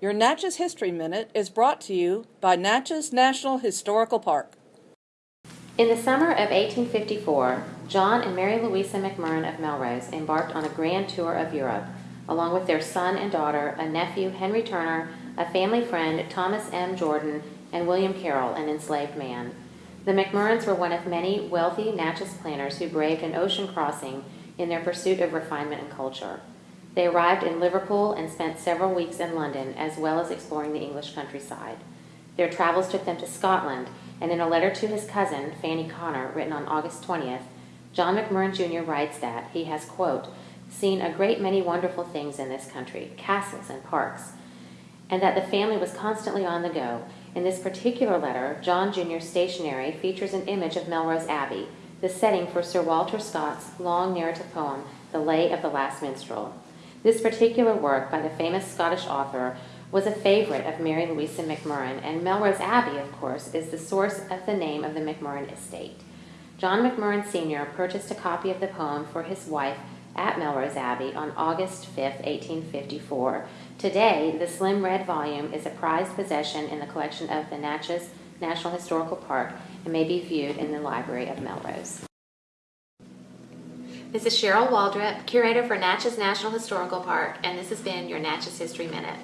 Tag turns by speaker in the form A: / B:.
A: Your Natchez History Minute is brought to you by Natchez National Historical Park.
B: In the summer of 1854, John and Mary Louisa McMurran of Melrose embarked on a grand tour of Europe, along with their son and daughter, a nephew, Henry Turner, a family friend, Thomas M. Jordan, and William Carroll, an enslaved man. The McMurrans were one of many wealthy Natchez planters who braved an ocean crossing in their pursuit of refinement and culture. They arrived in Liverpool and spent several weeks in London, as well as exploring the English countryside. Their travels took them to Scotland, and in a letter to his cousin, Fanny Connor, written on August 20th, John McMurran Jr. writes that he has, quote, seen a great many wonderful things in this country, castles and parks, and that the family was constantly on the go. In this particular letter, John Jr.'s stationery features an image of Melrose Abbey, the setting for Sir Walter Scott's long narrative poem, The Lay of the Last Minstrel. This particular work by the famous Scottish author was a favorite of Mary Louisa McMurran, and Melrose Abbey, of course, is the source of the name of the McMurran estate. John McMurran Sr. purchased a copy of the poem for his wife at Melrose Abbey on August 5, 1854. Today, the slim red volume is a prized possession in the collection of the Natchez National Historical Park and may be viewed in the Library of Melrose. This is Cheryl Waldrop, curator for Natchez National Historical Park, and this has been your Natchez History Minute.